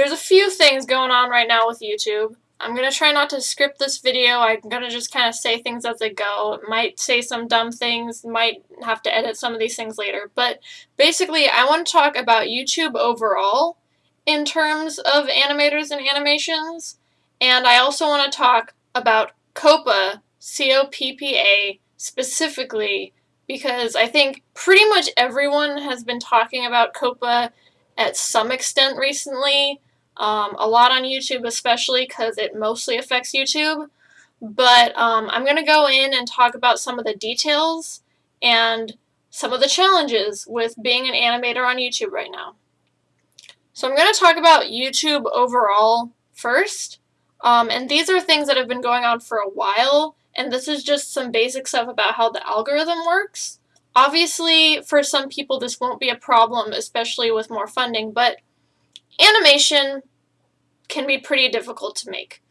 there's a few things going on right now with YouTube. I'm going to try not to script this video. I'm going to just kind of say things as I go. Might say some dumb things, might have to edit some of these things later. But basically, I want to talk about YouTube overall in terms of animators and animations. And I also want to talk about COPPA, C-O-P-P-A, specifically because I think pretty much everyone has been talking about COPPA at some extent recently. Um, a lot on YouTube, especially because it mostly affects YouTube. But um, I'm going to go in and talk about some of the details and some of the challenges with being an animator on YouTube right now. So I'm going to talk about YouTube overall first. Um, and these are things that have been going on for a while, and this is just some basic stuff about how the algorithm works. Obviously, for some people this won't be a problem, especially with more funding, but animation can be pretty difficult to make.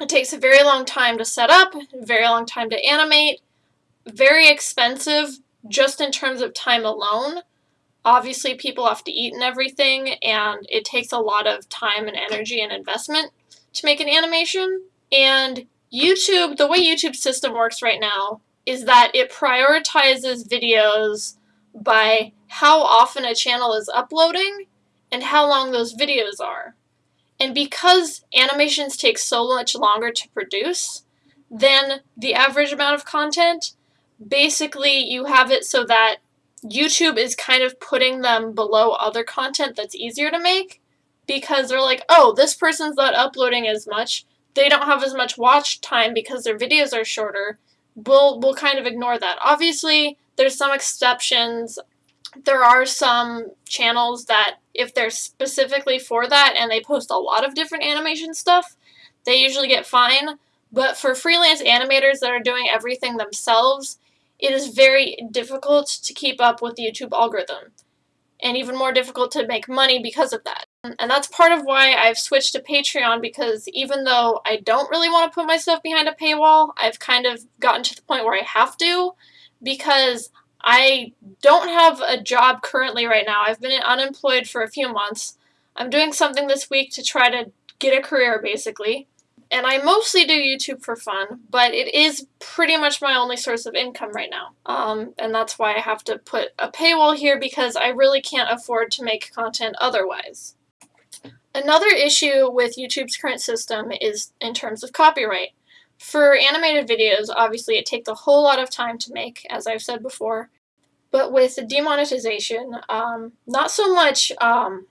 It takes a very long time to set up, very long time to animate, very expensive just in terms of time alone. Obviously, people have to eat and everything, and it takes a lot of time and energy and investment to make an animation. And YouTube, the way YouTube system works right now, is that it prioritizes videos by how often a channel is uploading and how long those videos are. And because animations take so much longer to produce than the average amount of content, basically you have it so that YouTube is kind of putting them below other content that's easier to make because they're like, oh, this person's not uploading as much. They don't have as much watch time because their videos are shorter. We'll, we'll kind of ignore that. Obviously, there's some exceptions. There are some channels that, if they're specifically for that and they post a lot of different animation stuff, they usually get fine. But for freelance animators that are doing everything themselves, it is very difficult to keep up with the YouTube algorithm, and even more difficult to make money because of that. And that's part of why I've switched to Patreon because even though I don't really want to put myself behind a paywall, I've kind of gotten to the point where I have to because I don't have a job currently right now. I've been unemployed for a few months. I'm doing something this week to try to get a career basically and I mostly do YouTube for fun, but it is pretty much my only source of income right now. Um, and that's why I have to put a paywall here because I really can't afford to make content otherwise. Another issue with YouTube's current system is in terms of copyright. For animated videos, obviously it takes a whole lot of time to make, as I've said before, but with demonetization, um, not so much um,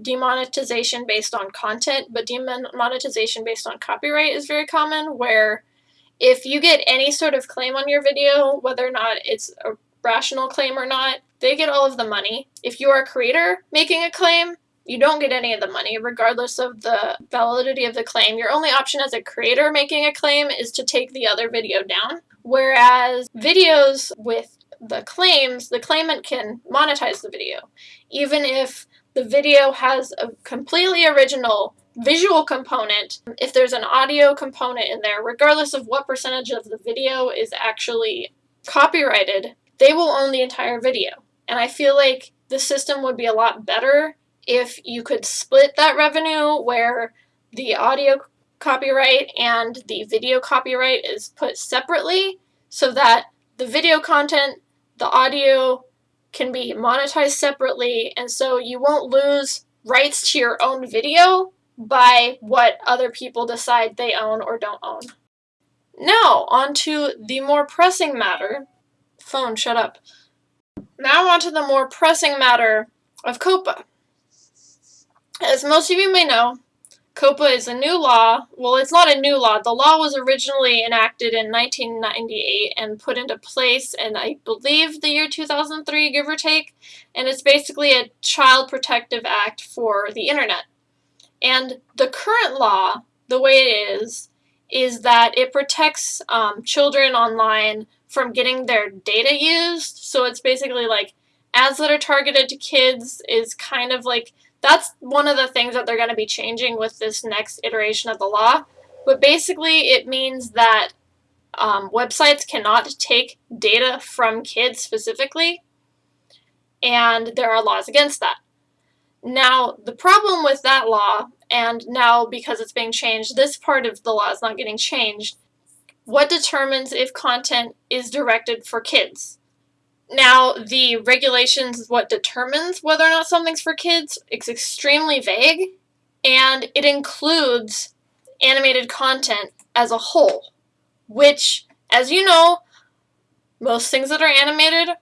demonetization based on content, but demonetization based on copyright is very common, where if you get any sort of claim on your video, whether or not it's a rational claim or not, they get all of the money. If you are a creator making a claim, you don't get any of the money, regardless of the validity of the claim. Your only option as a creator making a claim is to take the other video down. Whereas videos with the claims, the claimant can monetize the video. Even if the video has a completely original visual component, if there's an audio component in there, regardless of what percentage of the video is actually copyrighted, they will own the entire video. And I feel like the system would be a lot better if you could split that revenue where the audio copyright and the video copyright is put separately so that the video content, the audio, can be monetized separately, and so you won't lose rights to your own video by what other people decide they own or don't own. Now, on to the more pressing matter. Phone, shut up. Now on to the more pressing matter of COPPA. As most of you may know, COPPA is a new law. Well, it's not a new law. The law was originally enacted in 1998 and put into place in, I believe, the year 2003, give or take. And it's basically a child protective act for the internet. And the current law, the way it is, is that it protects um, children online from getting their data used. So it's basically like ads that are targeted to kids is kind of like that's one of the things that they're going to be changing with this next iteration of the law. But basically, it means that um, websites cannot take data from kids specifically, and there are laws against that. Now, the problem with that law, and now because it's being changed, this part of the law is not getting changed. What determines if content is directed for kids? Now, the regulations, is what determines whether or not something's for kids, it's extremely vague, and it includes animated content as a whole, which, as you know, most things that are animated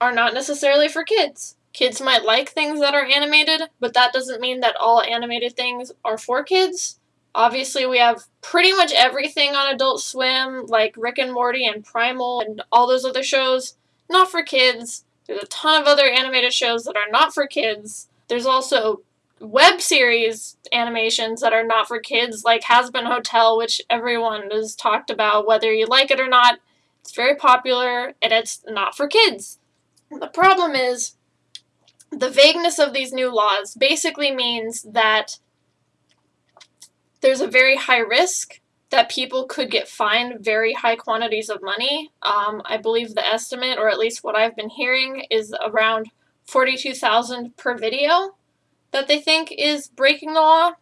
are not necessarily for kids. Kids might like things that are animated, but that doesn't mean that all animated things are for kids. Obviously, we have pretty much everything on Adult Swim, like Rick and Morty and Primal and all those other shows, not for kids. There's a ton of other animated shows that are not for kids. There's also web series animations that are not for kids, like Hazbin Hotel, which everyone has talked about, whether you like it or not. It's very popular, and it's not for kids. The problem is, the vagueness of these new laws basically means that there's a very high risk that people could get fined very high quantities of money. Um, I believe the estimate, or at least what I've been hearing, is around 42,000 per video that they think is breaking the law.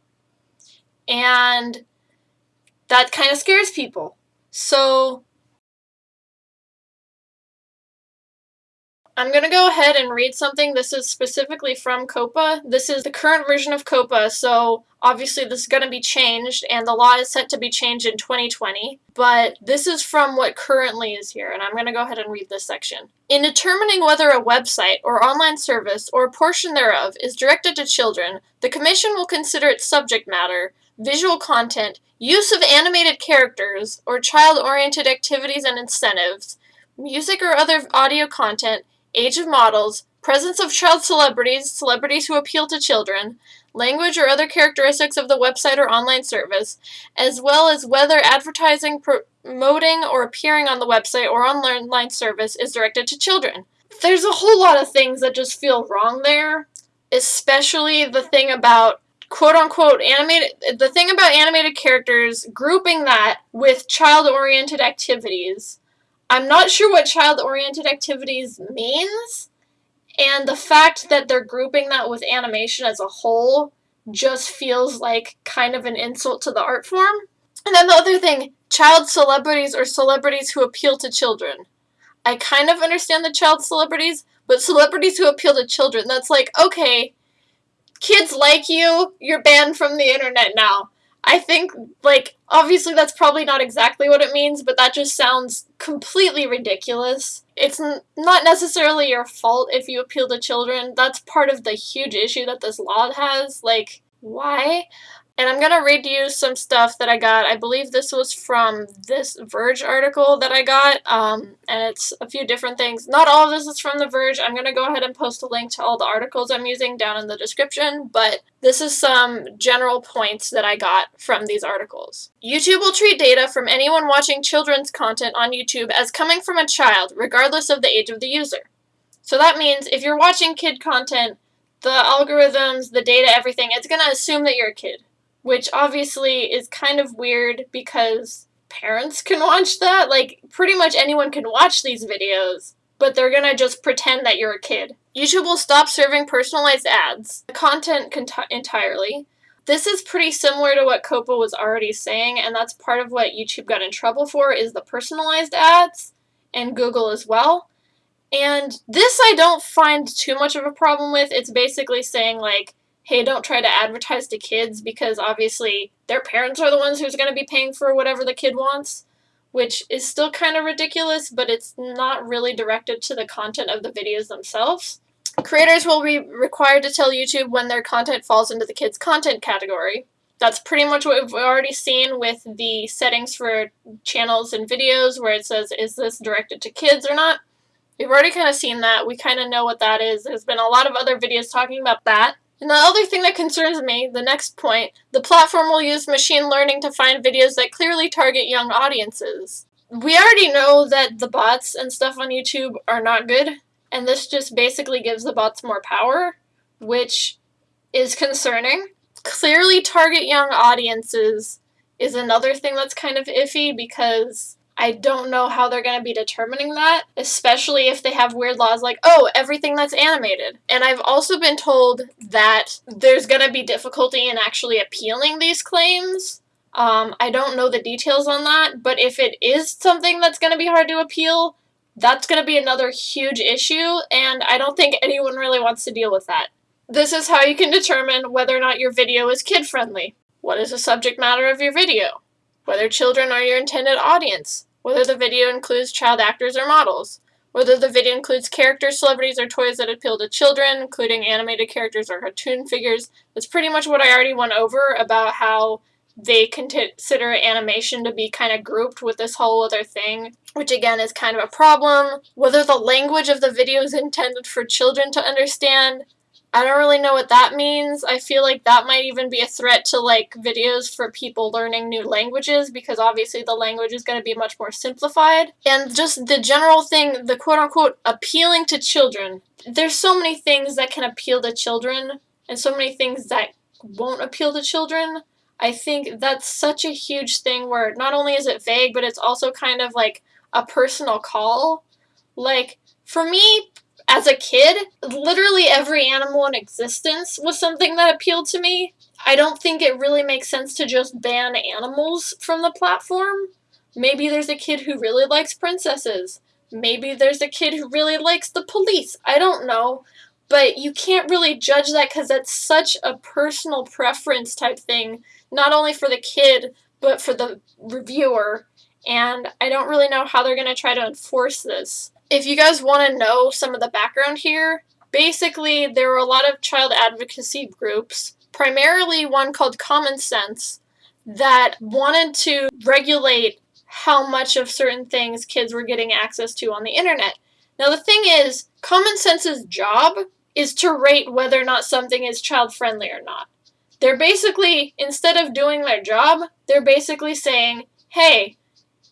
And that kind of scares people. So I'm going to go ahead and read something. This is specifically from COPPA. This is the current version of COPPA, so obviously this is going to be changed, and the law is set to be changed in 2020. But this is from what currently is here, and I'm going to go ahead and read this section. In determining whether a website or online service or a portion thereof is directed to children, the Commission will consider its subject matter, visual content, use of animated characters, or child-oriented activities and incentives, music or other audio content, age of models, presence of child celebrities, celebrities who appeal to children, language or other characteristics of the website or online service, as well as whether advertising, promoting, or appearing on the website or online service is directed to children. There's a whole lot of things that just feel wrong there, especially the thing about quote unquote animated the thing about animated characters grouping that with child oriented activities I'm not sure what child-oriented activities means, and the fact that they're grouping that with animation as a whole just feels like kind of an insult to the art form. And then the other thing, child celebrities or celebrities who appeal to children. I kind of understand the child celebrities, but celebrities who appeal to children, that's like, okay, kids like you, you're banned from the internet now. I think, like, obviously that's probably not exactly what it means, but that just sounds completely ridiculous. It's not necessarily your fault if you appeal to children. That's part of the huge issue that this law has. Like, why? And I'm going to read you some stuff that I got. I believe this was from this Verge article that I got, um, and it's a few different things. Not all of this is from the Verge. I'm going to go ahead and post a link to all the articles I'm using down in the description, but this is some general points that I got from these articles. YouTube will treat data from anyone watching children's content on YouTube as coming from a child, regardless of the age of the user. So that means if you're watching kid content, the algorithms, the data, everything, it's going to assume that you're a kid which obviously is kind of weird because parents can watch that. Like, pretty much anyone can watch these videos, but they're gonna just pretend that you're a kid. YouTube will stop serving personalized ads, The content entirely. This is pretty similar to what COPPA was already saying, and that's part of what YouTube got in trouble for is the personalized ads, and Google as well. And this I don't find too much of a problem with. It's basically saying, like, hey, don't try to advertise to kids because obviously their parents are the ones who's going to be paying for whatever the kid wants, which is still kind of ridiculous, but it's not really directed to the content of the videos themselves. Creators will be required to tell YouTube when their content falls into the kids' content category. That's pretty much what we've already seen with the settings for channels and videos where it says, is this directed to kids or not? We've already kind of seen that. We kind of know what that is. There's been a lot of other videos talking about that. And the other thing that concerns me, the next point, the platform will use machine learning to find videos that clearly target young audiences. We already know that the bots and stuff on YouTube are not good, and this just basically gives the bots more power, which is concerning. Clearly target young audiences is another thing that's kind of iffy because I don't know how they're going to be determining that, especially if they have weird laws like, oh, everything that's animated. And I've also been told that there's going to be difficulty in actually appealing these claims. Um, I don't know the details on that, but if it is something that's going to be hard to appeal, that's going to be another huge issue, and I don't think anyone really wants to deal with that. This is how you can determine whether or not your video is kid friendly. What is the subject matter of your video? Whether children are your intended audience. Whether the video includes child actors or models. Whether the video includes characters, celebrities, or toys that appeal to children, including animated characters or cartoon figures. That's pretty much what I already went over about how they consider animation to be kind of grouped with this whole other thing, which again is kind of a problem. Whether the language of the video is intended for children to understand, I don't really know what that means. I feel like that might even be a threat to like videos for people learning new languages because obviously the language is going to be much more simplified. And just the general thing, the quote unquote appealing to children. There's so many things that can appeal to children and so many things that won't appeal to children. I think that's such a huge thing where not only is it vague, but it's also kind of like a personal call. Like, for me, as a kid, literally every animal in existence was something that appealed to me. I don't think it really makes sense to just ban animals from the platform. Maybe there's a kid who really likes princesses. Maybe there's a kid who really likes the police. I don't know. But you can't really judge that because that's such a personal preference type thing not only for the kid, but for the reviewer. And I don't really know how they're going to try to enforce this. If you guys want to know some of the background here, basically there were a lot of child advocacy groups, primarily one called Common Sense, that wanted to regulate how much of certain things kids were getting access to on the internet. Now the thing is, Common Sense's job is to rate whether or not something is child friendly or not. They're basically, instead of doing their job, they're basically saying, hey,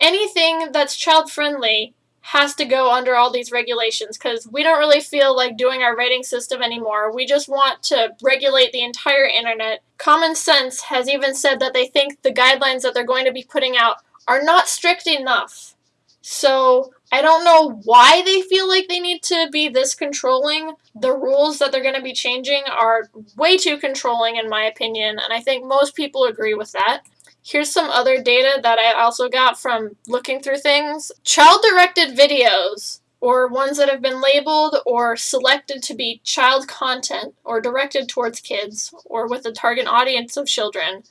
anything that's child friendly has to go under all these regulations because we don't really feel like doing our rating system anymore. We just want to regulate the entire internet. Common Sense has even said that they think the guidelines that they're going to be putting out are not strict enough. So I don't know why they feel like they need to be this controlling. The rules that they're going to be changing are way too controlling, in my opinion, and I think most people agree with that. Here's some other data that I also got from looking through things. Child directed videos, or ones that have been labeled or selected to be child content or directed towards kids or with a target audience of children,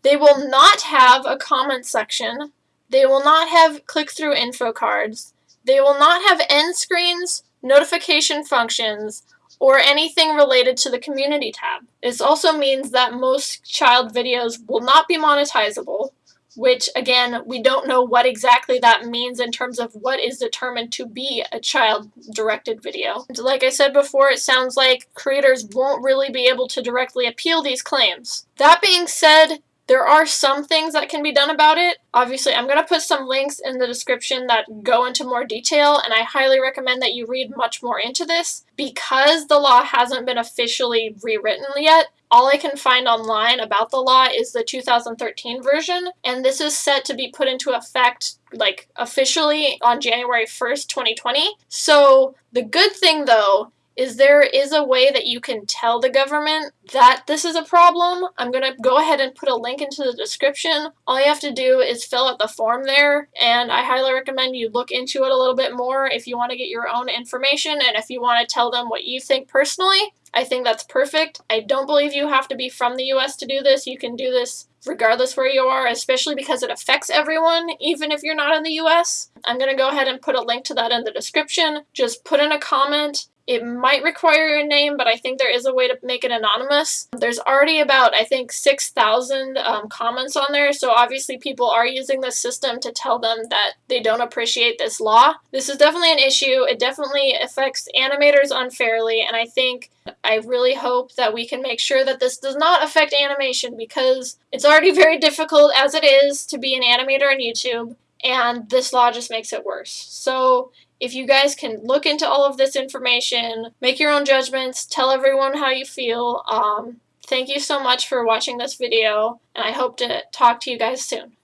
they will not have a comment section. They will not have click through info cards. They will not have end screens, notification functions, or anything related to the community tab. This also means that most child videos will not be monetizable, which again, we don't know what exactly that means in terms of what is determined to be a child-directed video. Like I said before, it sounds like creators won't really be able to directly appeal these claims. That being said, there are some things that can be done about it. Obviously, I'm going to put some links in the description that go into more detail, and I highly recommend that you read much more into this. Because the law hasn't been officially rewritten yet, all I can find online about the law is the 2013 version, and this is set to be put into effect like officially on January 1st, 2020. So the good thing though is there is a way that you can tell the government that this is a problem. I'm going to go ahead and put a link into the description. All you have to do is fill out the form there, and I highly recommend you look into it a little bit more if you want to get your own information and if you want to tell them what you think personally. I think that's perfect. I don't believe you have to be from the US to do this. You can do this regardless where you are, especially because it affects everyone, even if you're not in the US. I'm going to go ahead and put a link to that in the description. Just put in a comment it might require your name, but I think there is a way to make it anonymous. There's already about, I think, 6,000 um, comments on there, so obviously people are using this system to tell them that they don't appreciate this law. This is definitely an issue. It definitely affects animators unfairly, and I think, I really hope that we can make sure that this does not affect animation because it's already very difficult as it is to be an animator on YouTube, and this law just makes it worse. So if you guys can look into all of this information, make your own judgments, tell everyone how you feel. Um, thank you so much for watching this video, and I hope to talk to you guys soon.